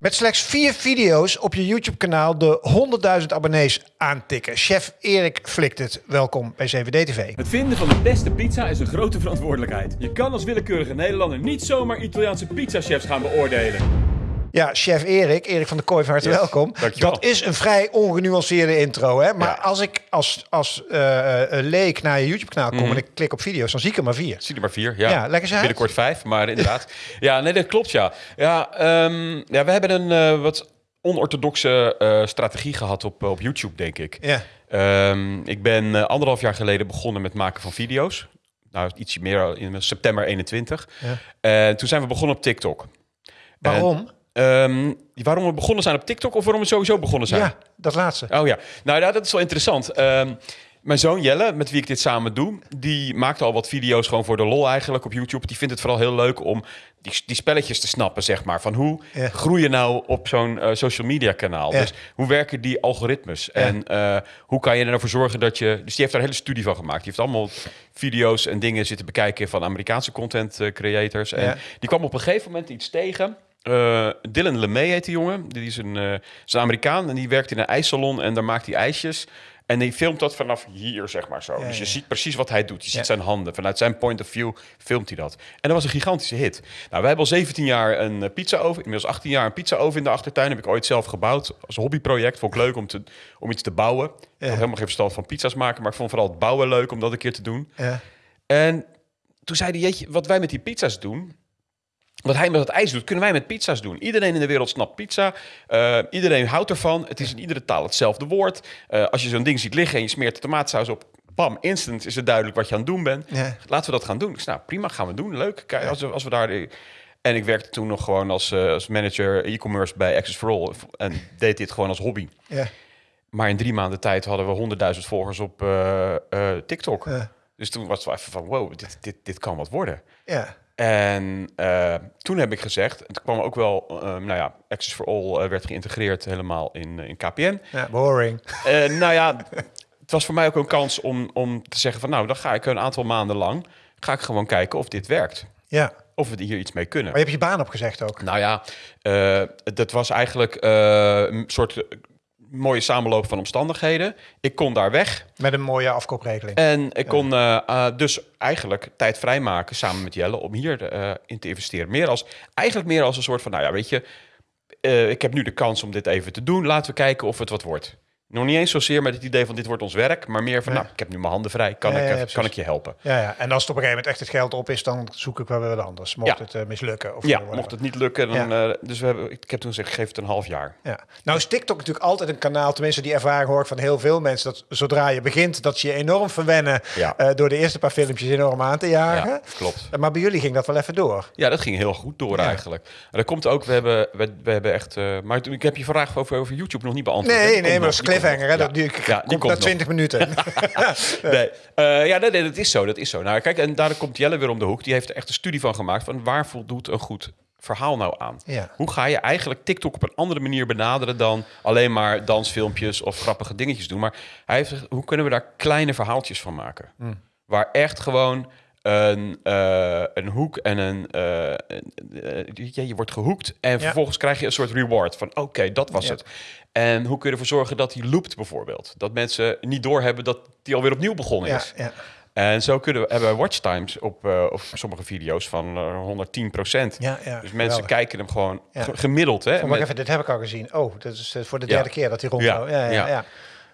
Met slechts vier video's op je YouTube-kanaal de 100.000 abonnees aantikken. Chef Erik flikt het. Welkom bij CVD-TV. Het vinden van de beste pizza is een grote verantwoordelijkheid. Je kan als willekeurige Nederlander niet zomaar Italiaanse pizzachefs gaan beoordelen. Ja, chef Erik, Erik van der Kooi, van harte Yes, welkom. dankjewel. Dat is een vrij ongenuanceerde intro, hè? Maar Ja. als ik als, als eh, eh, leek naar je YouTube-kanaal kom en ik klik op video's, dan zie ik er maar vier. Zie er maar vier. Ja, Ja, lekker zijn. Binnenkort vijf, maar inderdaad. ja, nee, dat klopt ja. Ja, ehm, ja we hebben een eh, wat onorthodoxe strategie gehad op, op YouTube, denk ik. Ja. Ehm, ik ben anderhalf jaar geleden begonnen met maken van video's. Nou, ietsje meer in september 21. Ja. En toen zijn we begonnen op TikTok. Waarom? Ehm, waarom we begonnen zijn op TikTok of waarom we sowieso begonnen zijn? Ja, dat laatste. Oh ja, nou ja, dat is wel interessant. Ehm, mijn zoon Jelle, met wie ik dit samen doe, die maakt al wat video's gewoon voor de lol eigenlijk op YouTube. Die vindt het vooral heel leuk om die, die spelletjes te snappen, zeg maar. Van hoe Ja. groei je nou op zo'n eh, social media kanaal? Ja. Dus hoe werken die algoritmes? En eh, hoe kan je er nou voor zorgen dat je... Dus die heeft daar een hele studie van gemaakt. Die heeft allemaal video's en dingen zitten bekijken van Amerikaanse content eh, creators. En die kwam op een gegeven moment iets tegen... Eh, Dylan LeMay heet die jongen. Die is een, eh, is een Amerikaan en die werkt in een ijssalon en daar maakt hij ijsjes. En die filmt dat vanaf hier, zeg maar zo. Ja, dus je ja. ziet precies wat hij doet. Je ziet zijn handen. Vanuit zijn point of view filmt hij dat. En dat was een gigantische hit. Nou, wij hebben al 17 jaar een eh, pizza oven. Inmiddels 18 jaar een pizza oven in de achtertuin. Heb ik ooit zelf gebouwd als hobbyproject. Vond ik leuk om, te, om iets te bouwen. Ik had helemaal geen verstand van pizza's maken. Maar ik vond vooral het bouwen leuk om dat een keer te doen. Ja. En toen zei hij, jeetje, wat wij met die pizza's doen... Wat hij met het ijs doet, kunnen wij met pizza's doen. Iedereen in de wereld snapt pizza. Eh, iedereen houdt ervan. Het is in iedere taal hetzelfde woord. Eh, als je zo'n ding ziet liggen en je smeert de tomaatsaus op... Bam, instant is het duidelijk wat je aan het doen bent. Ja. Laten we dat gaan doen. Ik zei, nou prima, gaan we doen. Leuk. Kijk, als, we, als we daar... En ik werkte toen nog gewoon als, eh, als manager e-commerce bij Access for All. En deed dit gewoon als hobby. Ja. Maar in drie maanden tijd hadden we honderdduizend volgers op TikTok. Ja. Dus toen was het wel even van, wow, dit, dit, dit kan wat worden. Ja. En eh, toen heb ik gezegd, toen kwam ook wel, eh, nou ja, Access for All eh, werd geïntegreerd helemaal in, eh, in KPN. ja, boring. Nou ja, het was voor mij ook een kans om, om te zeggen van, nou, dan ga ik een aantal maanden lang, ga ik gewoon kijken of dit werkt. Ja. Of we hier iets mee kunnen. Maar je hebt je baan opgezegd ook. Nou ja, dat was eigenlijk een soort mooie samenloop van omstandigheden. Ik kon daar weg. Met een mooie afkoopregeling. En ik kon eh, eh, dus eigenlijk tijd vrijmaken samen met Jelle om hier eh, in te investeren. Meer als, eigenlijk meer als een soort van, nou ja, weet je, ik heb nu de kans om dit even te doen. Laten we kijken of het wat wordt. Nog niet eens zozeer met het idee van dit wordt ons werk, maar meer van, Ja. nou, ik heb nu mijn handen vrij, kan, Ja, ik, ja, kan ik je helpen? Ja, ja, en als het op een gegeven moment echt het geld op is, dan zoek ik wel weer wat anders. Mocht het eh, mislukken. Of Ja, mocht het niet lukken, dan, eh, dus we hebben, ik heb toen gezegd, geef het een half jaar. Ja. Nou is TikTok natuurlijk altijd een kanaal, tenminste die ervaring hoor ik van heel veel mensen, dat zodra je begint, dat ze je enorm verwennen Ja. eh, door de eerste paar filmpjes enorm aan te jagen. Ja, klopt. Maar bij jullie ging dat wel even door. Ja, dat ging heel goed door eigenlijk. En dat komt ook, we hebben, we, we hebben echt... maar ik heb je vraag over, over YouTube nog niet beantwoord. Nee, nee, maar dat cliffhanger. Hè? Dat die, Ja, die komt na 20 minuten. Nee, Eh, ja, nee, nee, dat is zo, dat is zo. Nou, kijk, en daar komt Jelle weer om de hoek. Die heeft er echt een studie van gemaakt van waar voldoet een goed verhaal nou aan? Ja. Hoe ga je eigenlijk TikTok op een andere manier benaderen dan alleen maar dansfilmpjes of grappige dingetjes doen? Maar hij heeft hoe kunnen we daar kleine verhaaltjes van maken? Hmm. Waar echt gewoon een, eh, een hoek en een... eh, eh, ja, je wordt gehoekt en vervolgens krijg je een soort reward van oké, dat was Ja. het. En hoe kun je ervoor zorgen dat die loopt bijvoorbeeld? Dat mensen niet doorhebben dat die alweer opnieuw begonnen is. ja, En zo kunnen we, hebben we watchtimes op, op sommige video's van eh 110 procent. ja, dus mensen geweldig. kijken hem gewoon gemiddeld. Hè? Even, dit heb ik al gezien. Oh, dat is voor de derde keer dat hij rondloopt. Ja, ja, ja.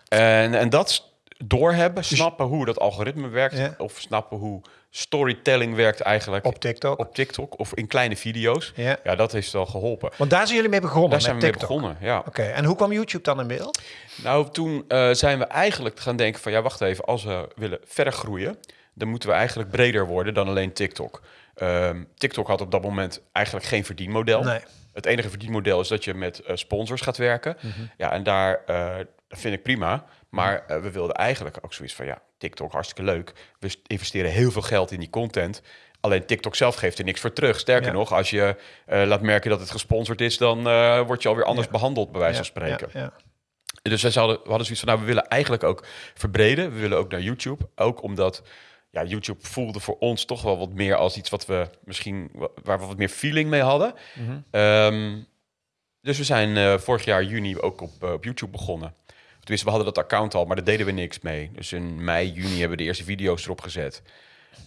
En, en dat doorhebben, snappen hoe dat algoritme werkt... Dus- of snappen hoe storytelling werkt eigenlijk Op TikTok. op TikTok... of in kleine video's. Ja. Ja, dat heeft wel geholpen. Want daar zijn jullie mee begonnen Daar zijn we mee begonnen, ja. Oké, en hoe kwam YouTube dan in beeld? Nou, toen eh, zijn we eigenlijk gaan denken van... ja, wacht even, als we willen verder groeien... dan moeten we eigenlijk breder worden dan alleen TikTok. Ehm, TikTok had op dat moment eigenlijk geen verdienmodel. Nee. Het enige verdienmodel is dat je met eh, sponsors gaat werken. Mhm. Ja, en daar eh, dat vind ik prima. Maar we wilden eigenlijk ook zoiets van... ja, TikTok, hartstikke leuk. We st- investeren heel veel geld in die content... Alleen TikTok zelf geeft er niks voor terug. Sterker Ja. nog, als je eh, laat merken dat het gesponsord is... dan eh, word je alweer anders Ja. behandeld, bij wijze van spreken. Ja, ja. Dus wij hadden, we hadden zoiets van, nou, we willen eigenlijk ook verbreden. We willen ook naar YouTube. Ook omdat ja, YouTube voelde voor ons toch wel wat meer als iets wat we misschien, wa- waar we wat meer feeling mee hadden. Mhm. Ehm, dus we zijn eh, vorig jaar juni ook op, op YouTube begonnen. Tenminste, we hadden dat account al, maar daar deden we niks mee. Dus in mei, juni hebben we de eerste video's erop gezet.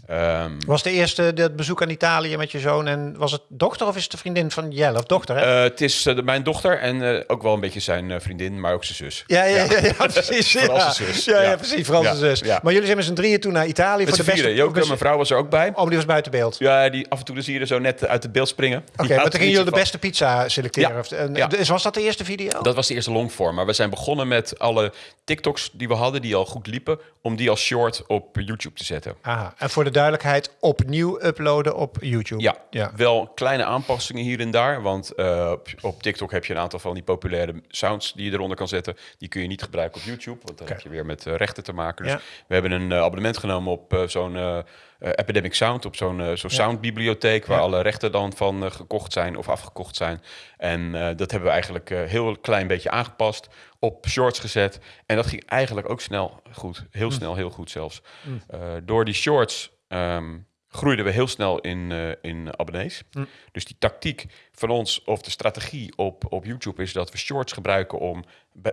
Ehm, Was de eerste dat bezoek aan Italië met je zoon en was het dochter of is het de vriendin van Jelle of dochter? Hè? eh, het is eh, mijn dochter en eh, ook wel een beetje zijn vriendin, maar ook zijn zus. ja, ja, ja, ja, precies. Ja. zijn zus. Ja, ja, precies. Zijn zus. Maar jullie zijn met z'n drieën toen naar Italië Met voor de beste... Joke, mijn vrouw was er ook bij. Oh, die was buiten beeld. Oké, Ja, die, af en toe dan zie je er zo net uit het beeld springen. Die maar toen gingen jullie de beste pizza selecteren. En-. Dus was dat de eerste video? Dat was de eerste longform. Maar we zijn begonnen met alle TikToks die we hadden, die al goed liepen, om die als short op YouTube te zetten. Aha. En voor de duidelijkheid, opnieuw uploaden op YouTube. Ja, ja. wel kleine aanpassingen hier en daar. Want eh, op, TikTok heb je een aantal van die populaire sounds die je eronder kan zetten. Die kun je niet gebruiken op YouTube, want dan heb je weer met eh, rechten te maken. Dus Ja. we hebben een eh, abonnement genomen op zo'n Epidemic Sound, op zo'n zo'n soundbibliotheek, waar alle rechten dan van gekocht zijn of afgekocht zijn. En dat hebben we eigenlijk heel klein beetje aangepast, op shorts gezet. En dat ging eigenlijk ook snel goed, heel snel, heel goed zelfs. Eh, door die shorts ehm, groeiden we heel snel in, eh, in abonnees. Dus die tactiek van ons, of de strategie op, op YouTube, is dat we shorts gebruiken om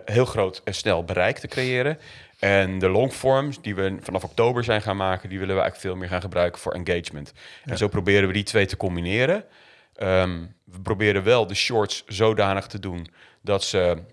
heel groot en snel bereik te creëren. En de longforms, die we vanaf oktober zijn gaan maken, die willen we eigenlijk veel meer gaan gebruiken voor engagement. En zo proberen we die twee te combineren. Ehm, we proberen wel de shorts zodanig te doen dat ze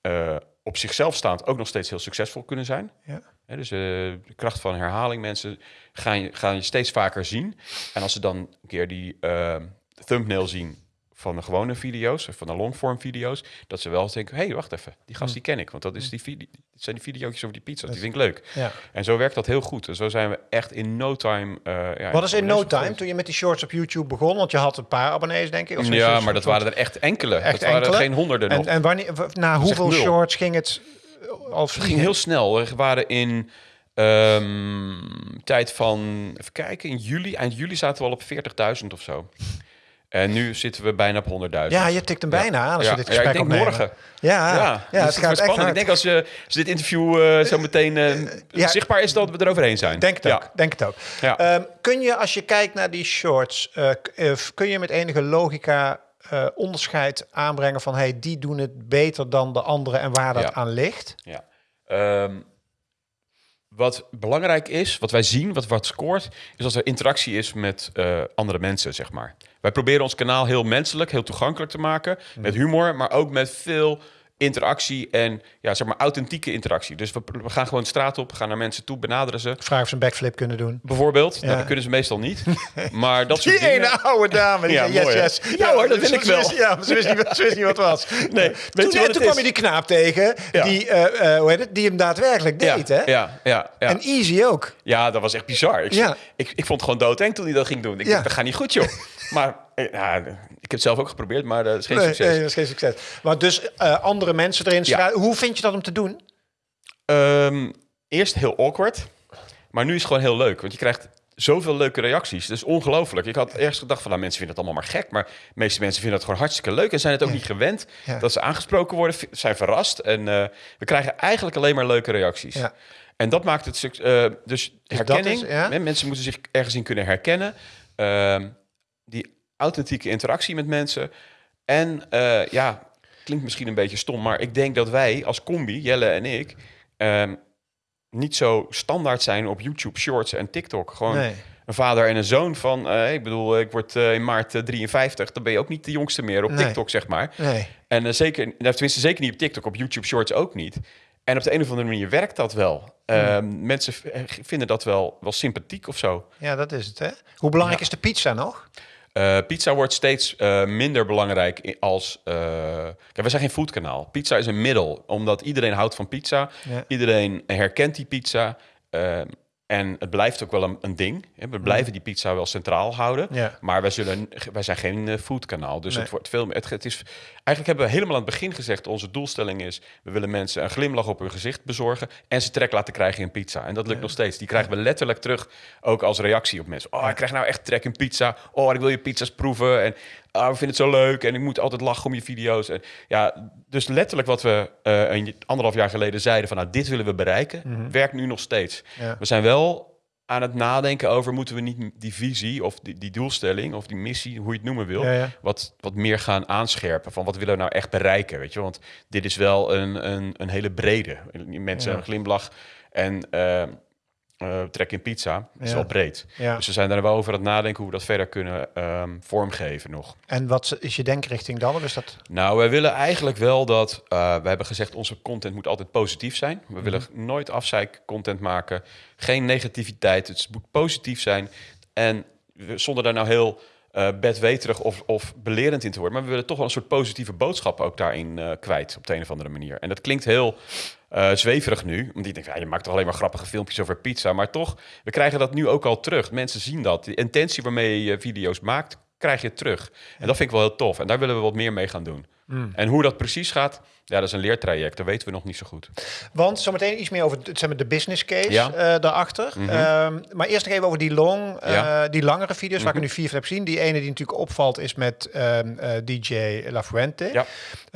eh, op zichzelf staand ook nog steeds heel succesvol kunnen zijn. Ja. Dus eh, de kracht van herhaling, mensen gaan je, gaan je steeds vaker zien. En als ze dan een keer die eh, thumbnail zien van de gewone video's, of van de longform video's, dat ze wel denken, hé, hey, wacht even, die gast die ken ik. Want dat is die video, zijn die video's over die pizza's, die vind ik leuk. Ja. En zo werkt dat heel goed. En zo zijn we echt in no time... eh, ja, Wat is in no time toen je met die shorts op YouTube begon? Want je had een paar abonnees, denk ik. Of Ja, maar dat soort- waren er echt enkele. Echt dat waren enkele? geen honderden nog. En, en wanneer, na hoeveel shorts ging het eh, al Het ging heel snel. We waren in ehm, tijd van, even kijken, in juli, eind juli zaten we al op 40.000 of zo. En nu zitten we bijna op 100.000. Ja, je tikt hem bijna aan als ja. je dit ja, gesprek ik denk opnemen. morgen. Ja, ja, Ja, ja, dus het gaat spannend. Ik denk als, je, als dit interview eh, zo meteen eh, Ja. zichtbaar is, dat we er overheen zijn. Denk het ja. ook. Denk het ook. Ja. Ehm, kun je, als je kijkt naar die shorts, eh, eh, kun je met enige logica eh, onderscheid aanbrengen van hey, die doen het beter dan de anderen en waar dat Ja. aan ligt? Ja. Ehm, wat belangrijk is, wat wij zien, wat, wat scoort, is als er interactie is met eh, andere mensen, zeg maar. Wij proberen ons kanaal heel menselijk, heel toegankelijk te maken, met humor, maar ook met veel interactie en ja, zeg maar authentieke interactie. Dus we, we gaan gewoon straat op, gaan naar mensen toe, benaderen ze. Vraag of ze een backflip kunnen doen. Bijvoorbeeld, Ja. nou, dat kunnen ze meestal niet. Maar dat soort Die dingen... ene oude dame. Die Ja, zei, yes, yes. Ja hoor, dat wil ik wel. wist- Ja, ze wist niet, wat- ze wist niet wat het was. Nee, toen weet je wat toen kwam je die knaap tegen, Ja. die, eh, eh, hoe heet het, die hem daadwerkelijk Ja, deed. Hè? ja, ja, ja. En Easy ook. Ja, dat was echt bizar. Ik, Ja. ik, ik vond het gewoon doodeng toen hij dat ging doen. Ik Ja. dacht, dat gaat niet goed, joh. maar ja, ik heb het zelf ook geprobeerd, maar dat is geen Nee, succes. nee, dat is geen succes. Maar dus eh, andere mensen erin Ja. schrijven. Hoe vind je dat om te doen? Ehm, eerst heel awkward, maar nu is het gewoon heel leuk. Want je krijgt zoveel leuke reacties. Dat is ongelooflijk. Ik had eerst gedacht van, nou, mensen vinden het allemaal maar gek. Maar de meeste mensen vinden het gewoon hartstikke leuk. En zijn het ook niet gewend Ja. dat ze aangesproken worden. Zijn verrast. En eh, we krijgen eigenlijk alleen maar leuke reacties. Ja. En dat maakt het eh, dus herkenning. is- Mensen moeten zich ergens in kunnen herkennen. Ehm, die authentieke interactie met mensen. En eh, ja, klinkt misschien een beetje stom, maar ik denk dat wij als combi, Jelle en ik, ehm, niet zo standaard zijn op YouTube Shorts en TikTok. Gewoon Nee. een vader en een zoon van, eh, ik bedoel, ik word eh, in maart eh, 53, dan ben je ook niet de jongste meer op Nee. TikTok, zeg maar. Nee. En eh, zeker, nou, tenminste zeker niet op TikTok, op YouTube Shorts ook niet. En op de een of andere manier werkt dat wel. Ehm, mensen eh, vinden dat wel, wel sympathiek of zo. Ja, dat is het. Hè? Hoe belangrijk Ja. is de pizza nog? Eh, pizza wordt steeds eh, minder belangrijk als... eh kijk, we zijn geen foodkanaal. Pizza is een middel, omdat iedereen houdt van pizza. Ja. Iedereen herkent die pizza. En het blijft ook wel een, een ding. hè. We blijven die pizza wel centraal houden. Ja. Maar wij, zullen, wij zijn geen eh, foodkanaal. Dus Nee. het wordt veel meer... Het, het is, eigenlijk hebben we helemaal aan het begin gezegd... onze doelstelling is... we willen mensen een glimlach op hun gezicht bezorgen... en ze trek laten krijgen in pizza. En dat lukt nog steeds. Die krijgen we letterlijk terug... ook als reactie op mensen. Oh, ik krijg nou echt trek in pizza. Oh, ik wil je pizza's proeven. En ah, we vinden het zo leuk. En ik moet altijd lachen om je video's. En, ja, dus letterlijk wat we eh, een anderhalf jaar geleden zeiden... van nou, dit willen we bereiken... werkt nu nog steeds. Ja. We zijn wel aan het nadenken over... moeten we niet die visie of die, die doelstelling of die missie, hoe je het noemen wil... Ja, ja. Wat, wat meer gaan aanscherpen van wat willen we nou echt bereiken, weet je? Want dit is wel een, een, een hele brede. Mensen Ja. een glimlach en eh, eh, trek in pizza. Is wel breed. Ja. Dus we zijn daar wel over aan het nadenken hoe we dat verder kunnen ehm, vormgeven nog. En wat is je denkrichting dan? Of is dat... Nou, wij willen eigenlijk wel dat... eh, we hebben gezegd, onze content moet altijd positief zijn. We willen nooit afzeik content maken. Geen negativiteit. Het moet positief zijn. En we- zonder daar nou heel eh bedweterig of, of belerend in te worden. Maar we willen toch wel een soort positieve boodschap ook daarin eh, kwijt. Op de een of andere manier. En dat klinkt heel eh, zweverig nu. Want je denkt, ja, je maakt toch alleen maar grappige filmpjes over pizza. Maar toch, we krijgen dat nu ook al terug. Mensen zien dat. De intentie waarmee je video's maakt, krijg je terug. En dat vind ik wel heel tof. En daar willen we wat meer mee gaan doen. En hoe dat precies gaat, ja, dat is een leertraject. Dat weten we nog niet zo goed. Want zometeen iets meer over het, zeg maar, de business case Ja. Mhm. eh, daarachter. Ehm, maar eerst nog even over die long, eh, Ja. Mhm. die langere video's waar ik er nu vier van heb gezien. Die ene die natuurlijk opvalt is met ehm, eh, DJ La Fuente. Ja.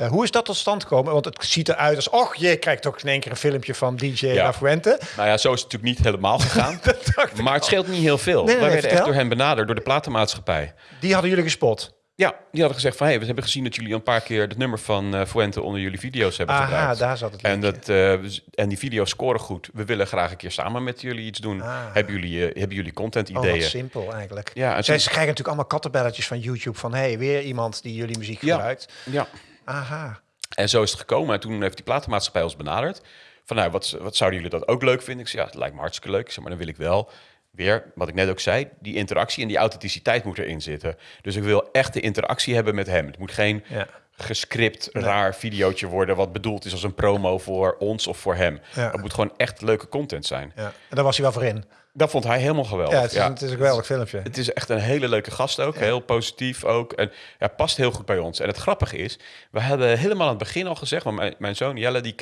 Hoe is dat tot stand gekomen? Want het ziet eruit als, och, je krijgt toch in één keer een filmpje van DJ Ja. La Fuente. Nou ja, zo is het natuurlijk niet helemaal gegaan. maar het scheelt niet heel veel. Nee, nee, Wij nee, werden echt door hen benaderd, door de platenmaatschappij. Die hadden jullie gespot. Ja, die hadden gezegd van... Hey, we hebben gezien dat jullie een paar keer het nummer van eh, Fuente onder jullie video's hebben Aha, gebruikt. daar zat het En, dat, eh, en die video's scoren goed. We willen graag een keer samen met jullie iets doen. Ah. Hebben, jullie, eh, hebben jullie content Oh, ideeën? simpel eigenlijk. Ja, en Zij ze krijgen natuurlijk allemaal kattenbelletjes van YouTube van... hey, weer iemand die jullie muziek Ja. gebruikt. ja. Aha. En zo is het gekomen. En toen heeft die platenmaatschappij ons benaderd. Van nou, wat, wat zouden jullie dat ook leuk vinden? Ik zei, ja, het lijkt me hartstikke leuk. Ik zei, maar dan wil ik wel weer, wat ik net ook zei, die interactie en die authenticiteit moet erin zitten. Dus ik wil echt de interactie hebben met hem. Het moet geen Ja. gescript, raar videootje worden... wat bedoeld is als een promo voor ons of voor hem. Ja. Het moet gewoon echt leuke content zijn. Ja. En daar was hij wel voor in. Dat vond hij helemaal geweldig. Ja, het is, het is een geweldig filmpje. Het is echt een hele leuke gast ook. Heel positief ook. En ja, past heel goed bij ons. En het grappige is, we hadden helemaal aan het begin al gezegd... want mijn, mijn zoon Jelle, die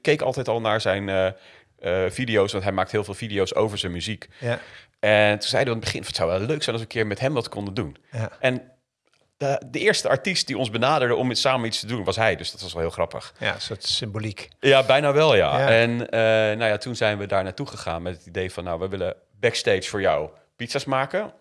keek altijd al naar zijn eh, eh, video's... want hij maakt heel veel video's over zijn muziek. Ja. En toen zeiden we aan het begin... het zou wel leuk zijn als we een keer met hem wat konden doen. Ja. En de, de eerste artiest die ons benaderde om samen iets te doen... was hij, dus dat was wel heel grappig. ja, een soort symboliek. Ja, bijna wel, ja. Ja. En eh, nou ja, toen zijn we daar naartoe gegaan met het idee van... nou, we willen backstage voor jou pizza's maken...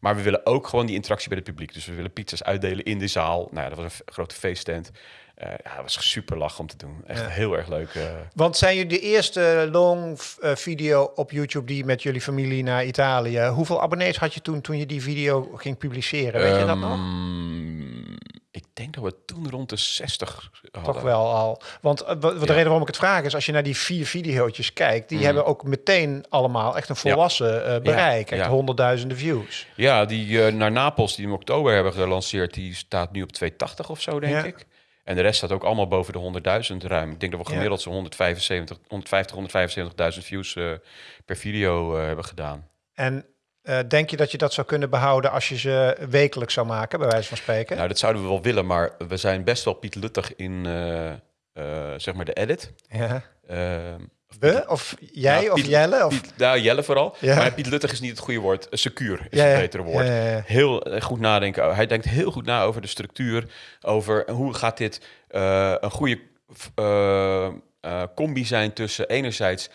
Maar we willen ook gewoon die interactie bij het publiek. Dus we willen pizza's uitdelen in de zaal. Nou ja, dat was een grote feesttent. Eh ja, het was super lach om te doen. Echt Ja. heel erg leuk. eh. Want zijn jullie de eerste long eh, video op YouTube die met jullie familie naar Italië? Hoeveel abonnees had je toen toen je die video ging publiceren? Weet je dat nog? Ehm, Ik denk dat we toen rond de 60 hadden. Toch wel al. Want de reden waarom ik het vraag is, als je naar die vier video's kijkt, die hebben ook meteen allemaal echt een volwassen bereik. Echt honderdduizenden views. Ja, die naar Napels, die we in oktober hebben gelanceerd, die staat nu op 280 of zo, denk ik. En de rest staat ook allemaal boven de 100.000 ruim. Ik denk dat we gemiddeld zo'n 175, 150, 175.000 views eh, per video eh, hebben gedaan. En eh, denk je dat je dat zou kunnen behouden als je ze wekelijks zou maken, bij wijze van spreken? Nou, dat zouden we wel willen, maar we zijn best wel Piet Luttig in zeg maar de edit. ja. We? Of jij? Nou, of Jelle? Of... Piet, nou, Jelle vooral. Ja. Maar Piet Luttig is niet het goede woord. Eh, Secuur is Ja, het betere woord. Ja. Heel eh, goed nadenken. Hij denkt heel goed na over de structuur. Over hoe gaat dit eh, een goede combi zijn tussen enerzijds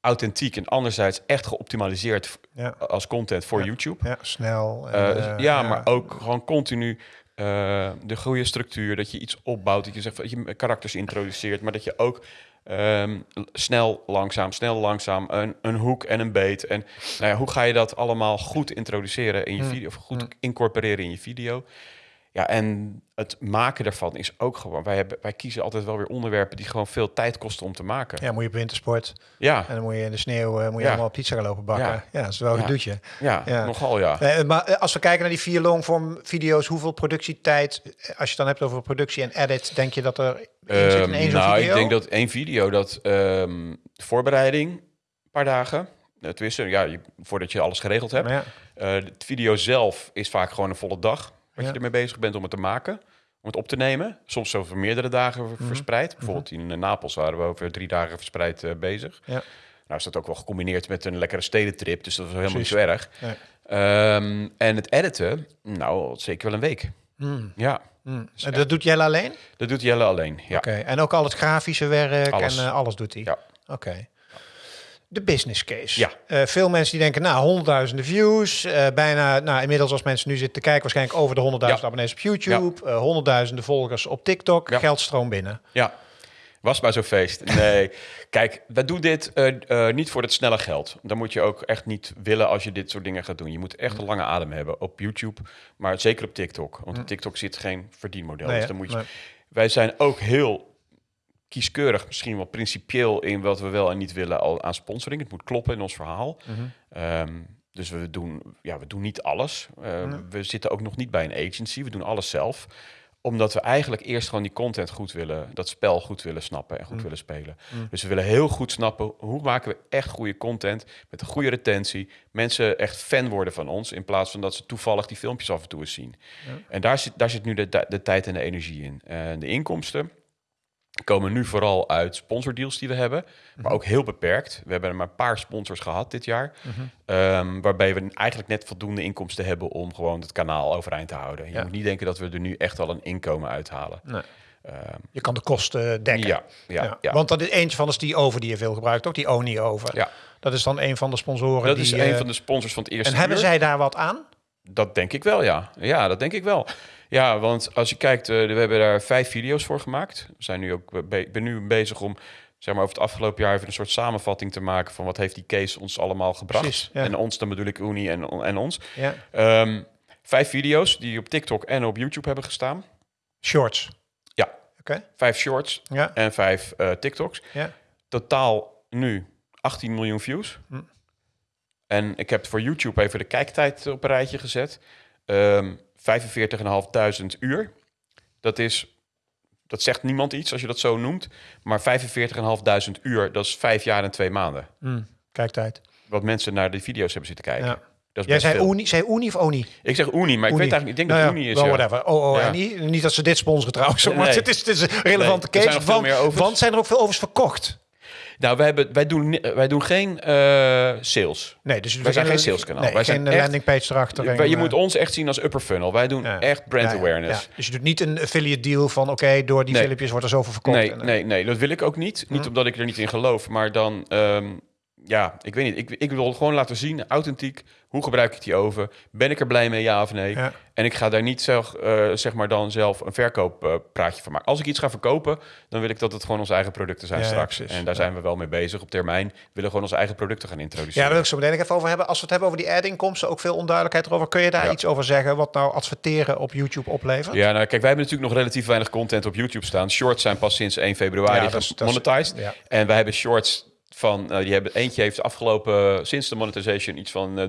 authentiek en anderzijds echt geoptimaliseerd als content voor. YouTube. Ja, snel. En, dus ja, maar ook gewoon continu de goede structuur. Dat je iets opbouwt, dat je zegt dat je karakters introduceert, maar dat je ook ehm, snel, langzaam, snel, langzaam een, een hoek en een beet. En nou ja, hoe ga je dat allemaal goed introduceren in je Hmm. video, of goed incorporeren in je video? Ja, en het maken daarvan is ook gewoon. Wij, hebben, wij kiezen altijd wel weer onderwerpen die gewoon veel tijd kosten om te maken. Ja, moet je op wintersport. Ja, En dan moet je in de sneeuw eh, moet je Ja. allemaal pizza gaan lopen bakken. Ja, Ja. dat is wel een Ja. gedoetje. ja, Ja. nogal ja. Eh, maar eh, als we kijken naar die vier longform video's, hoeveel productietijd, als je het dan hebt over productie en edit, denk je dat er in zit in Ehm, één nou, video? ik denk dat één video, dat ehm, voorbereiding, een paar dagen. Uh, tenminste, ja, je- voordat je alles geregeld hebt. Maar ja, de video zelf is vaak gewoon een volle dag. Wat je ermee bezig bent om het te maken. Om het op te nemen. Soms over meerdere dagen Mhm. ver- verspreid. Bijvoorbeeld in eh, Napels waren we over drie dagen verspreid eh, bezig. Ja. Nou is dat ook wel gecombineerd met een lekkere stedentrip. Dus dat was helemaal Precies. niet zo erg. Nee. Ehm, en het editen, nou zeker wel een week. Hmm, Ja, hmm. En dat doet Jelle alleen? dat doet Jelle alleen. Ja. Oké. En ook al het grafische werk Alles. en eh, alles doet hij? Ja. Oké. De business case. Ja. Eh, veel mensen die denken, nou, honderdduizenden views. eh, bijna, nou, inmiddels als mensen nu zitten te kijken, waarschijnlijk over de honderdduizend Ja. abonnees op YouTube. eh, honderdduizenden volgers op TikTok. Ja. Geldstroom binnen. Ja, was maar zo'n feest. Nee, kijk, we doen dit niet voor het snelle geld. Dan moet je ook echt niet willen als je dit soort dingen gaat doen. Je moet echt een lange adem hebben op YouTube, maar zeker op TikTok. Want op TikTok zit geen verdienmodel. Nee, dus dan moet je, Nee. Wij zijn ook heel kieskeurig, misschien wel principieel in wat we wel en niet willen al aan sponsoring. Het moet kloppen in ons verhaal. Mhm. Ehm, dus we doen, ja, we doen niet alles. Ehm, We zitten ook nog niet bij een agency. We doen alles zelf omdat we eigenlijk eerst gewoon die content goed willen, dat spel goed willen snappen en goed willen spelen. Dus we willen heel goed snappen hoe maken we echt goede content met een goede retentie. Mensen echt fan worden van ons in plaats van dat ze toevallig die filmpjes af en toe eens zien. En daar zit, daar zit nu de, de tijd en de energie in. En de inkomsten komen nu vooral uit sponsordeals die we hebben, maar ook heel beperkt. We hebben maar een paar sponsors gehad dit jaar, ehm, waarbij we eigenlijk net voldoende inkomsten hebben om gewoon het kanaal overeind te houden. Je Ja. moet niet denken dat we er nu echt al een inkomen uithalen. Nee. Ehm, Je kan de kosten dekken. ja, ja, ja. Want dat is eentje van is die over die je veel gebruikt, ook die Oni over. Ja. Dat is dan een van de sponsoren. dat die, is eh, een van de sponsors van het eerste En hebben zij daar wat aan? Dat denk ik wel, ja. Ja, dat denk ik wel. Ja, want als je kijkt, eh, we hebben daar vijf video's voor gemaakt. We zijn nu ook ik ben nu bezig om zeg maar, over het afgelopen jaar even een soort samenvatting te maken van wat heeft die case ons allemaal gebracht. Precies, ja. En ons, dan bedoel ik Unie en, en ons. Ja. Ehm, vijf video's die op TikTok en op YouTube hebben gestaan. Shorts. Ja, Oké. vijf shorts Ja. en vijf eh, TikToks. Ja. Totaal nu 18 miljoen views. Hm. En ik heb voor YouTube even de kijktijd op een rijtje gezet. Ehm 45.500 uur. Dat is, dat zegt niemand iets als je dat zo noemt. Maar 45.500 uur, dat is vijf jaar en twee maanden. Mm, kijktijd. Wat mensen naar de video's hebben zitten kijken. Ja. Dat is Jij zei. Uni, zei Uni of Oni? Ik zeg Unie, maar ik Uni. weet eigenlijk, ik denk Nou dat ja, Unie is. whatever. Oh, oh, Ja. en niet, niet dat ze dit sponsoren trouwens, maar Nee. het, is, het is een relevante Nee, case. want zijn er ook veel overs verkocht? Nou, wij, hebben, wij, doen, wij doen geen eh, sales. Nee, dus Wij zijn geen saleskanaal. Nee, Wij geen zijn eh, landingpage erachter. En, je eh, moet ons echt zien als upper funnel. Wij doen ja. echt brand Ja, awareness. Dus je doet niet een affiliate deal van oké, door die Nee. filmpjes wordt er zoveel verkocht. Nee, En, eh, nee, nee, dat wil ik ook niet. Niet omdat ik er niet in geloof, maar dan, ehm, ja, ik weet niet. Ik, ik wil gewoon laten zien, authentiek, hoe gebruik ik die oven? Ben ik er blij mee, ja of nee? Ja. En ik ga daar niet zelf, eh, zeg maar dan zelf een verkooppraatje van maken. Als ik iets ga verkopen, dan wil ik dat het gewoon onze eigen producten zijn Ja, ja, straks. en daar Ja. zijn we wel mee bezig. Op termijn willen we gewoon onze eigen producten gaan Ja, introduceren. daar wil ik zo meteen even over hebben. Als we het hebben over die ad-inkomsten, ook veel onduidelijkheid erover. Kun je daar Ja. iets over zeggen wat nou adverteren op YouTube oplevert? Ja, nou kijk, wij hebben natuurlijk nog relatief weinig content op YouTube staan. Shorts zijn pas sinds 1 februari Ja, dat is- dat is- gemonetized. ja. En wij hebben shorts van, eh, die hebben, eentje heeft afgelopen, sinds de monetization, iets van eh,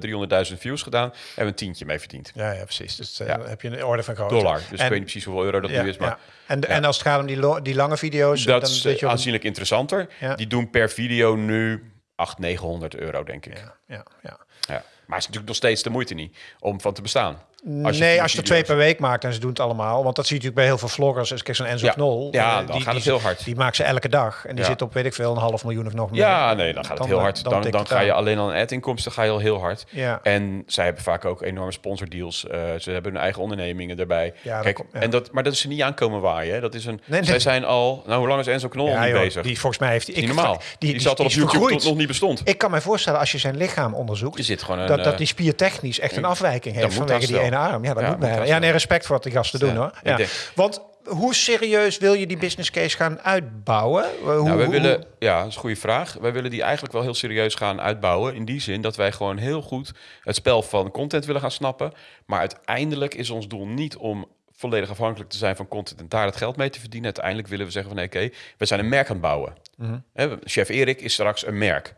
300.000 views gedaan. Hebben we een tientje mee verdiend. Ja, ja precies. Dus eh, Ja. dan heb je een orde van grootte. Dollar. Dus En- ik weet niet precies hoeveel euro dat ja, nu is, maar ja. En, en als het gaat om die, die lange video's, dat dan is je eh, aanzienlijk interessanter. Die doen per video nu 800, 900 euro, denk ik. Ja, ja, ja. Ja. Maar het is natuurlijk nog steeds de moeite niet om van te bestaan. Als nee, als je er twee per week maakt en ze doen het allemaal. Want dat zie je natuurlijk bij heel veel vloggers. Dus kijk, zo'n Enzo Ja. Knol. Ja, eh, dan gaat het heel hard. Die maakt ze elke dag. En die Ja. zit op, weet ik veel, een half miljoen of nog meer. Ja, nee, dan gaat het heel eh, hard. Dan, dan, ga je alleen al aan ad-inkomsten ga je al heel hard. Ja. En zij hebben vaak ook enorme sponsordeals. Eh ze hebben hun eigen ondernemingen erbij. Ja, Kijk, en dat, maar dat is ze niet aankomen waaien. Hè. Dat is een, Nee, Zij zijn al... Nou, hoe lang is Enzo Knol niet bezig? Die volgens mij heeft hij... Niet ik- normaal. Die, zat al op YouTube tot nog niet bestond. Ik kan me voorstellen, als je zijn lichaam onderzoekt, Er dat, die spiertechnisch echt een afwijking heeft vanwege die arm. Ja, dat Ja, moet nee, respect voor wat die gasten doen hoor. Ja. Want hoe serieus wil je die business case gaan uitbouwen? Hoe, Nou, wij hoe- willen, ja, dat is een goede vraag. Wij willen die eigenlijk wel heel serieus gaan uitbouwen. In die zin dat wij gewoon heel goed het spel van content willen gaan snappen. Maar uiteindelijk is ons doel niet om volledig afhankelijk te zijn van content en daar het geld mee te verdienen. Uiteindelijk willen we zeggen van oké, we zijn een merk aan het bouwen. Mhm. Chef Erik is straks een merk.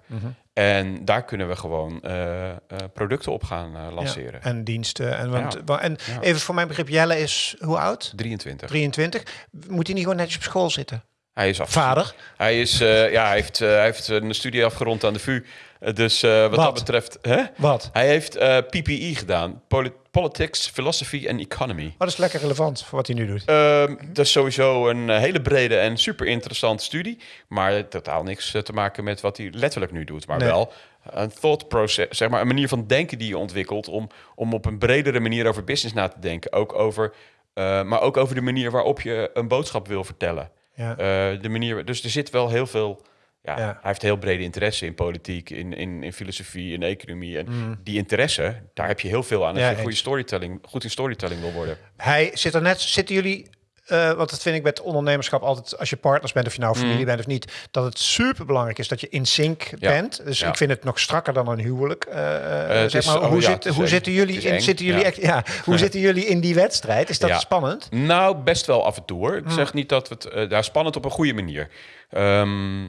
En daar kunnen we gewoon eh, eh, producten op gaan eh, lanceren. Ja, en diensten. En, want, Ja. en Ja. even voor mijn begrip, Jelle is hoe oud? 23. 23. Moet hij niet gewoon netjes op school zitten? Hij is af. Vader? Hij, is, ja, hij, heeft, hij heeft een studie afgerond aan de VU. Eh, dus eh, wat, Wat? dat betreft... Hè? Wat? Hij heeft eh, PPE gedaan. Poli- Politics, Philosophy en Economy. Oh, dat is lekker relevant voor wat hij nu doet. Ehm, dat is sowieso een hele brede en super interessante studie. Maar totaal niks te maken met wat hij letterlijk nu doet. Maar Nee. wel een thought process, zeg maar een manier van denken die je ontwikkelt. Om, om op een bredere manier over business na te denken. Ook over, maar ook over de manier waarop je een boodschap wil vertellen. Ja. De manier, dus er zit wel heel veel Ja, Ja. Hij heeft heel brede interesse in politiek, in, in, in filosofie, in economie. En Mm. die interesse, daar heb je heel veel aan als Ja, je goede eens. storytelling, goed in storytelling wil worden. Hij zit er net, zitten jullie, eh want dat vind ik met ondernemerschap altijd, als je partners bent of je nou familie bent of niet, dat het super belangrijk is dat je in sync Mm. Ja. bent. Dus Ja. ik vind het nog strakker dan een huwelijk. eh, eh, zeg maar, oh hoe, zit, zitten jullie in, eng, zitten jullie ja. echt, ja, hoe zitten jullie in die wedstrijd? Is dat spannend? Nou, best wel af en toe hoor. Mm. Ik zeg niet dat we het... daar spannend op een goede manier. Ehm,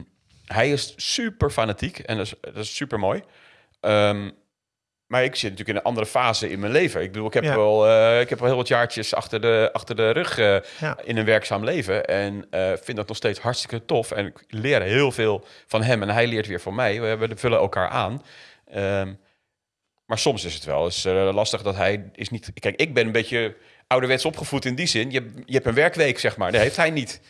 hij is super fanatiek en dat is, dat is super mooi. Ehm, maar ik zit natuurlijk in een andere fase in mijn leven. Ik bedoel, ik heb, Ja. wel, eh, ik heb wel heel wat jaartjes achter de, achter de rug eh, Ja. in een werkzaam leven. En eh, vind dat nog steeds hartstikke tof. En ik leer heel veel van hem en hij leert weer van mij. We, we vullen elkaar aan. Ehm, maar soms is het wel eens lastig dat hij is niet... Kijk, ik ben een beetje ouderwets opgevoed in die zin. Je, hebt- je hebt een werkweek, zeg maar. Dat heeft hij niet.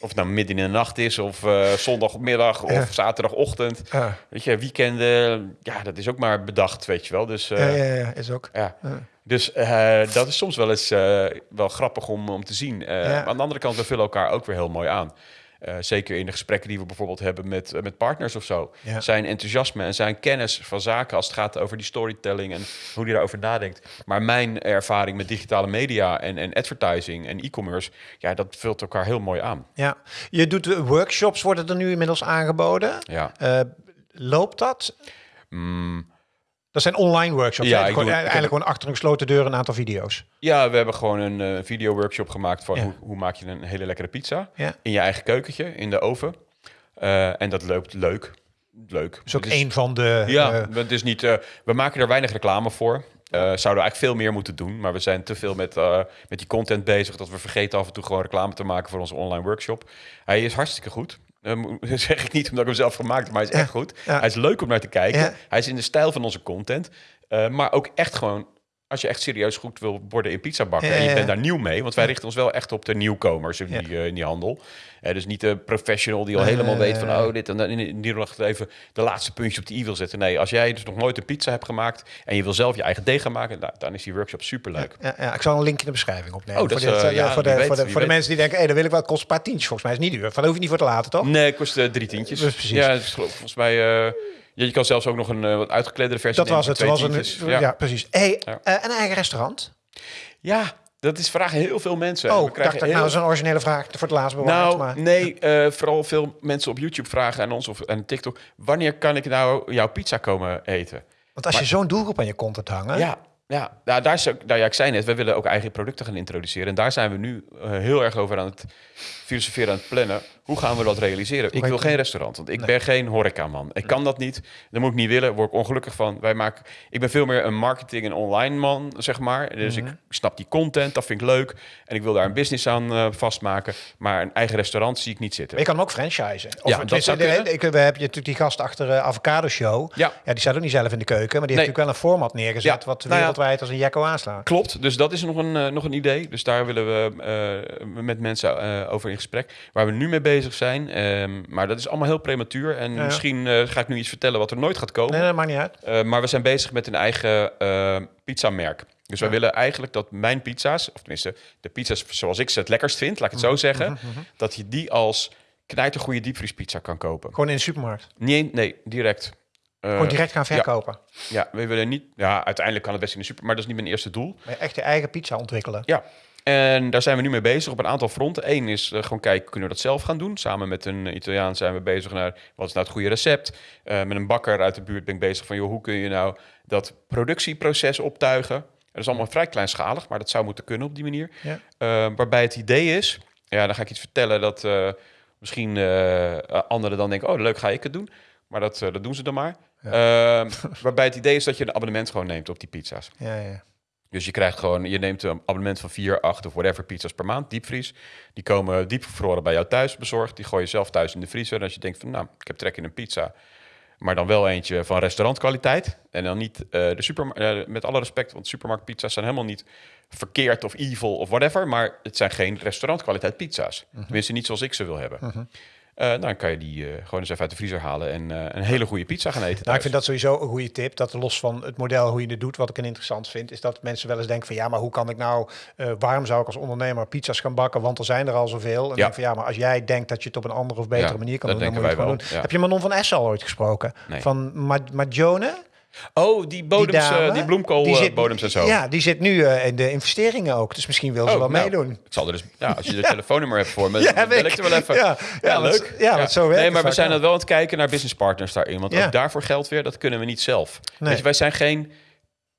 Of het nou midden in de nacht is, of eh, zondagmiddag, of zaterdagochtend. Weet je, weekenden, ja, dat is ook maar bedacht, weet je wel. Dus, eh, ja, ja, ja, is ook. ja. Dus eh, dat is soms wel eens wel grappig om, om te zien. Ja. Maar aan de andere kant, we vullen elkaar ook weer heel mooi aan. Eh, zeker in de gesprekken die we bijvoorbeeld hebben met, eh, met partners of zo. Ja. Zijn enthousiasme en zijn kennis van zaken als het gaat over die storytelling en hoe die daarover nadenkt. Maar mijn ervaring met digitale media en, en advertising en e-commerce, ja, dat vult elkaar heel mooi aan. Ja. Je doet eh, workshops, worden er nu inmiddels aangeboden. Ja. Loopt dat? Mm, Dat zijn online workshops. Ja, ik Gewoon, eigenlijk gewoon achter een gesloten deur een aantal video's. Ja, we hebben gewoon een eh video-workshop gemaakt van Ja. hoe, hoe maak je een hele lekkere pizza Ja. in je eigen keukentje, in de oven. Eh, en dat loopt leuk. Leuk. Is ook één van de... Ja, eh, het is niet, we maken er weinig reclame voor. Zouden we eigenlijk veel meer moeten doen. Maar we zijn te veel met, met die content bezig... dat we vergeten af en toe gewoon reclame te maken voor onze online workshop. Hij is hartstikke goed. Eh, dat zeg ik niet omdat ik hem zelf gemaakt heb, maar hij is echt goed. Hij is leuk om naar te kijken. Hij is in de stijl van onze content. Eh, maar ook echt gewoon... Als je echt serieus goed wil worden in pizza bakken Ja, en je bent daar nieuw mee, want wij richten ons wel echt op de nieuwkomers in, die, eh, in die handel. Eh, dus niet de professional die al helemaal weet van oh dit en dat, en die nog even de laatste puntje op de i wil zetten. Nee, als jij dus nog nooit een pizza hebt gemaakt en je wil zelf je eigen deeg gaan maken, nou, dan is die workshop superleuk. Ja, ja, ik zal een link in de beschrijving opnemen. Oh, dat voor, is, dit, eh, ja, voor, de, weet, voor, de, voor de mensen die denken, hé, dat wil ik wel. Het kost een paar tientjes volgens mij. is niet duur. Van, hoef je niet voor te laten, toch? Nee, het kost drie tientjes. Dus precies. Ja, is geloof- volgens mij. Je kan zelfs ook nog een eh, wat uitgekledere versie Dat was het. Dat was een, ja. Ja. precies. Hey, Ja. eh, een eigen restaurant? ja, dat is vragen heel veel mensen. Oh, We ik krijgen dacht dat heel- nou zo'n originele vraag voor het laatst bewaard. Nou, maar... nee, eh, vooral veel mensen op YouTube vragen aan ons of aan TikTok. Wanneer kan ik nou jouw pizza komen eten? Want als je zo'n doelgroep aan je content hangen... Ja, ja. Nou, daar is ook, nou ja, ik zei net, we willen ook eigen producten gaan introduceren. En daar zijn we nu eh, heel erg over aan het filosoferen, aan het plannen. Hoe gaan we dat realiseren? Ik wil geen restaurant, want ik ben geen horecaman. Ik kan dat niet. Dat moet ik niet willen. Daar word ik ongelukkig van. Wij maken, ik ben veel meer een marketing- en online man, zeg maar. Dus Mhm. ik snap die content, dat vind ik leuk. En ik wil daar een business aan eh, vastmaken. Maar een eigen restaurant zie ik niet zitten. Maar je kan hem ook franchisen. Of Ja, dat zou de- ik, we hebben je natuurlijk die gast achter eh, Avocado Show. Ja. ja, die staat ook niet zelf in de keuken. Maar die Nee. heeft natuurlijk wel een format neergezet... Ja, wat nou ja. als een jekko aanslaat. Klopt, dus dat is nog een, eh, nog een idee. Dus daar willen we eh, met mensen eh, over in gesprek. Waar we nu mee bezig zijn. ehm, maar dat is allemaal heel prematuur. En ja. misschien ga ik nu iets vertellen wat er nooit gaat komen. Nee, dat maakt niet uit. Maar we zijn bezig met een eigen pizzamerk. Dus wij willen eigenlijk dat mijn pizza's, of tenminste de pizza's zoals ik ze het lekkerst vind, laat ik het zo zeggen, dat je die als knijtergoede diepvriespizza kan kopen. Gewoon in de supermarkt. Nee, nee direct. Eh, Gewoon direct gaan verkopen. Ja, we willen niet. Ja, uiteindelijk kan het best in de super, maar dat is niet mijn eerste doel. Maar echt je eigen pizza ontwikkelen. Ja, en daar zijn we nu mee bezig op een aantal fronten. Eén is eh, gewoon kijken, kunnen we dat zelf gaan doen? Samen met een Italiaan zijn we bezig naar wat is nou het goede recept. Eh, met een bakker uit de buurt ben ik bezig van, joh, hoe kun je nou dat productieproces optuigen? Dat is allemaal vrij kleinschalig, maar dat zou moeten kunnen op die manier. Ja. Eh, waarbij het idee is, ja, dan ga ik iets vertellen dat eh, misschien eh, anderen dan denken, oh, leuk, ga ik het doen. Maar dat, eh, dat doen ze dan maar. Eh, waarbij het idee is dat je een abonnement gewoon neemt op die pizza's. Ja, ja. Dus je krijgt gewoon, je neemt een abonnement van 4, 8 of whatever pizza's per maand, diepvries. Die komen diepgevroren bij jou thuis bezorgd. Die gooi je zelf thuis in de vriezer. En als je denkt van, nou, ik heb trek in een pizza. Maar dan wel eentje van restaurantkwaliteit. En dan niet eh, de supermarkt, met alle respect, want supermarktpizza's zijn helemaal niet verkeerd of evil of whatever. Maar het zijn geen restaurantkwaliteit pizza's. Tenminste, niet zoals ik ze wil hebben. Eh, dan kan je die eh, gewoon eens even uit de vriezer halen en eh, een hele goede pizza gaan eten. Nou, ik vind dat sowieso een goede tip. Dat los van het model hoe je het doet, wat ik een interessant vind, is dat mensen wel eens denken van ja, maar hoe kan ik nou, waarom zou ik als ondernemer pizza's gaan bakken? Want er zijn er al zoveel. En Ja. denk van ja, maar als jij denkt dat je het op een andere of betere Ja, manier kan doen, dan moet je het gewoon wel, doen. ja. Heb je Manon van Essen al ooit gesproken? Nee. Van Ma Majone? Oh, die bodems, dame, eh, die bloemkool die zit- bodems en zo. Ja, die zit nu eh, in de investeringen ook. Dus misschien wil ze Oh, wel nou, meedoen. Ik zal er dus, ja, als je de telefoonnummer hebt voor me, Ja, dan bel ik. er wel even. Ja, ja, want- leuk. ja, want zo werkt Nee, het maar we zijn dan wel aan het kijken naar business partners daarin. Want ook daarvoor geldt weer, dat kunnen we niet zelf. Nee. Weet je, wij zijn geen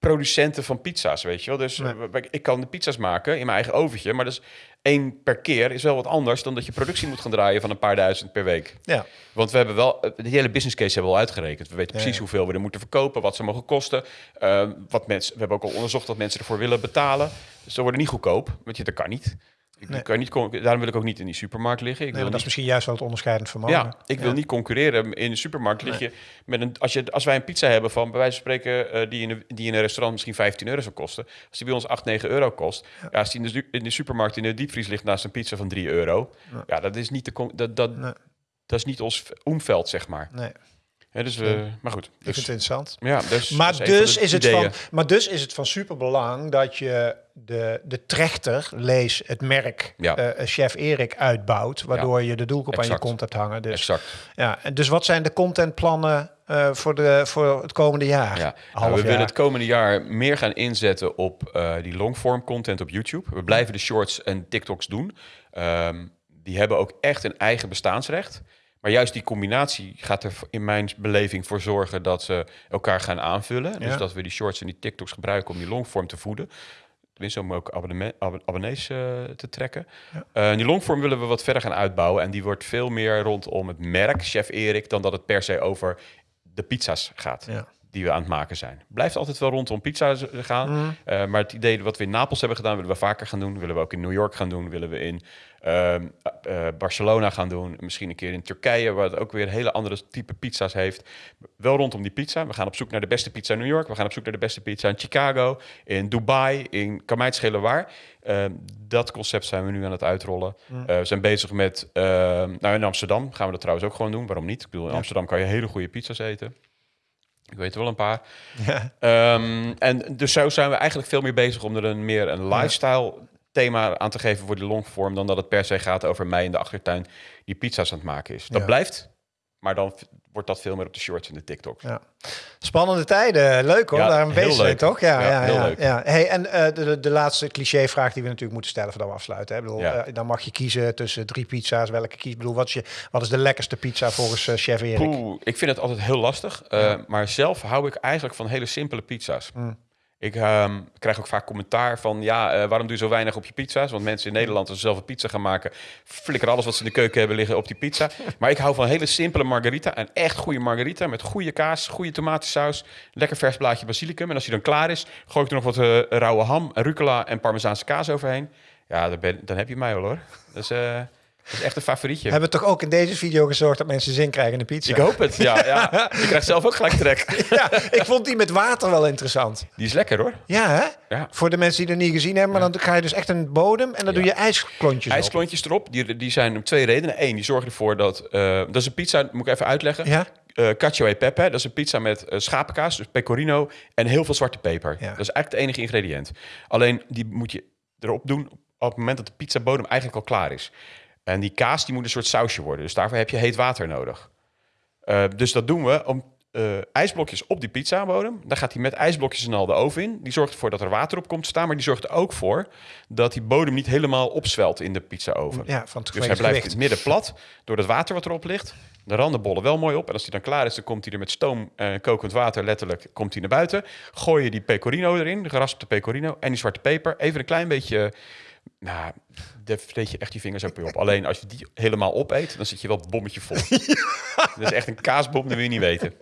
producenten van pizza's, weet je wel. Dus Nee. eh, ik kan de pizza's maken in mijn eigen oventje, maar dat is één per keer is wel wat anders dan dat je productie moet gaan draaien van een paar duizend per week. Ja, Want we hebben wel, eh, de hele business case hebben we al uitgerekend. We weten Ja, precies ja. hoeveel we er moeten verkopen, wat ze mogen kosten. eh, wat mensen, we hebben ook al onderzocht wat mensen ervoor willen betalen. Dus ze worden niet goedkoop, want je, dat kan niet. Ik, Nee. kan niet daarom wil ik ook niet in die supermarkt liggen. Ik nee, wil dat is misschien juist wel het onderscheidend vermogen. ja, ik wil Ja. niet concurreren. In de supermarkt lig je met een. Als, je, als wij een pizza hebben van bij wijze van spreken, eh, die, in een, die in een restaurant misschien 15 euro zou kosten. Als die bij ons 8, 9 euro kost. Ja. als die in de, su- in de supermarkt in de diepvries ligt naast een pizza van 3 euro. Ja. Ja, dat is niet de. Dat, dat, dat is niet ons omveld, zeg maar. Nee, Hè, dus, maar goed. ik vind Dus, het interessant. ja, dus, Maar dus, is het ideeën. van, maar dus is het van superbelang dat je de, de trechter, lees het merk, Ja. eh, chef Erik uitbouwt, waardoor je de doelgroep aan je kont hebt hangen. Dus, Exact. ja, en dus wat zijn de contentplannen eh, voor, de, voor het komende jaar? Ja. Nou, we jaar. willen het komende jaar meer gaan inzetten op eh, die longform content op YouTube. We blijven de shorts en TikToks doen. Ehm, die hebben ook echt een eigen bestaansrecht. Maar juist die combinatie gaat er in mijn beleving voor zorgen dat ze elkaar gaan aanvullen. Dus Ja. dat we die shorts en die TikToks gebruiken om die longform te voeden. Tenminste, om ook ab- abonnees eh, te trekken. Ja. Eh, die longform willen we wat verder gaan uitbouwen. En die wordt veel meer rondom het merk Chef Erik... dan dat het per se over de pizza's gaat Ja. Die we aan het maken zijn. Blijft altijd wel rondom pizza's gaan. Mhm. Eh, maar het idee wat we in Napels hebben gedaan, willen we vaker gaan doen. Willen we ook in New York gaan doen. Willen we in ehm, eh, Barcelona gaan doen. Misschien een keer in Turkije, waar het ook weer hele andere type pizza's heeft. Wel rondom die pizza. We gaan op zoek naar de beste pizza in New York. We gaan op zoek naar de beste pizza in Chicago, in Dubai, in kan mij het schelen waar. Ehm, dat concept zijn we nu aan het uitrollen. Mhm. Eh, we zijn bezig met, ehm, nou in Amsterdam gaan we dat trouwens ook gewoon doen. Waarom niet? Ik bedoel, in Ja. Amsterdam kan je hele goede pizza's eten. Ik weet er wel een paar. Ja. Ehm, en dus zo zijn we eigenlijk veel meer bezig om er een meer een lifestyle thema aan te geven voor die longform dan dat het per se gaat over mij in de achtertuin die pizza's aan het maken is. Dat Ja. blijft, maar dan wordt dat veel meer op de shorts en de TikToks. Ja. Spannende tijden, leuk hoor, Ja, daar heel bezig leuk. toch? Ja, Ja, ja, heel leuk. ja. Hey, en eh, de, de, laatste cliché-vraag die we natuurlijk moeten stellen voordat we afsluiten. Hè? Bedoel, eh, dan mag je kiezen tussen drie pizza's. Welke kies? Ik bedoel, wat is, je, wat is de lekkerste pizza volgens eh, chef Erik? Poeh, ik vind het altijd heel lastig, maar zelf hou ik eigenlijk van hele simpele pizza's. Mm. Ik ehm, krijg ook vaak commentaar van, ja, eh, waarom doe je zo weinig op je pizza's? Want mensen in Nederland, als ze zelf een pizza gaan maken, flikkeren alles wat ze in de keuken hebben liggen op die pizza. Maar ik hou van een hele simpele margarita, een echt goede margarita met goede kaas, goede tomatensaus, lekker vers blaadje basilicum. En als die dan klaar is, gooi ik er nog wat eh, rauwe ham, rucola en parmezaanse kaas overheen. Ja, dan, ben, dan heb je mij al hoor. Dus, eh, dat is echt een favorietje. Hebben we toch ook in deze video gezorgd dat mensen zin krijgen in de pizza? Ik hoop het, ja. ja. Ik krijg zelf ook gelijk trek. Ja, ik vond die met water wel interessant. Die is lekker hoor. Ja, hè? Ja. Voor de mensen die het nog niet gezien hebben, maar dan ga je dus echt een bodem en dan doe je ijsklontjes op. IJsklontjes erop, die, die zijn om twee redenen. Eén, die zorgen ervoor dat... eh, dat is een pizza, moet ik even uitleggen. Ja? Eh cacio e pepe, dat is een pizza met eh, schapenkaas, dus pecorino... en heel veel zwarte peper. Dat is eigenlijk het enige ingrediënt. Alleen, die moet je erop doen op het moment dat de pizzabodem eigenlijk al klaar is. En die kaas, die moet een soort sausje worden. Dus daarvoor heb je heet water nodig. Eh, dus dat doen we om eh, ijsblokjes op die pizzabodem. Dan gaat hij met ijsblokjes en al de oven in. Die zorgt ervoor dat er water op komt te staan. Maar die zorgt er ook voor dat die bodem niet helemaal opzwelt in de pizzaoven. Ja, van het Dus hij blijft het midden plat door het water wat erop ligt. De randen bollen wel mooi op. En als die dan klaar is, dan komt hij er met stoom en kokend water letterlijk komt hij naar buiten. Gooi je die pecorino erin, de geraspte pecorino en die zwarte peper. Even een klein beetje, nou, daar vreet je echt je vingers ook weer op. Alleen als je die helemaal opeet, dan zit je wel het bommetje vol. Dat is echt een kaasbom, dat wil je niet weten.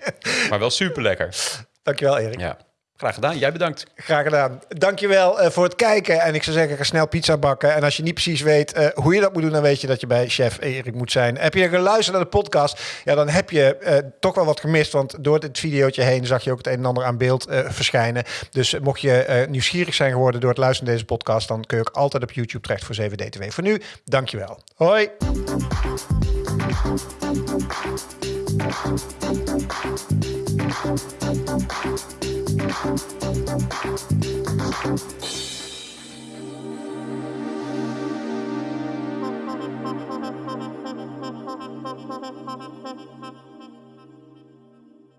Maar wel super lekker. Dankjewel, Erik. Ja. Graag gedaan. Jij bedankt. Graag gedaan. Dankjewel uh, voor het kijken. En ik zou zeggen, ga snel pizza bakken. En als je niet precies weet uh, hoe je dat moet doen, dan weet je dat je bij chef Erik moet zijn. Heb je geluisterd naar de podcast? Ja, dan heb je uh, toch wel wat gemist. Want door dit videootje heen zag je ook het een en ander aan beeld verschijnen. Dus mocht je nieuwsgierig zijn geworden door het luisteren naar deze podcast, dan kun je ook altijd op YouTube terecht voor 7D2. Voor nu, dankjewel. Hoi. Thank you.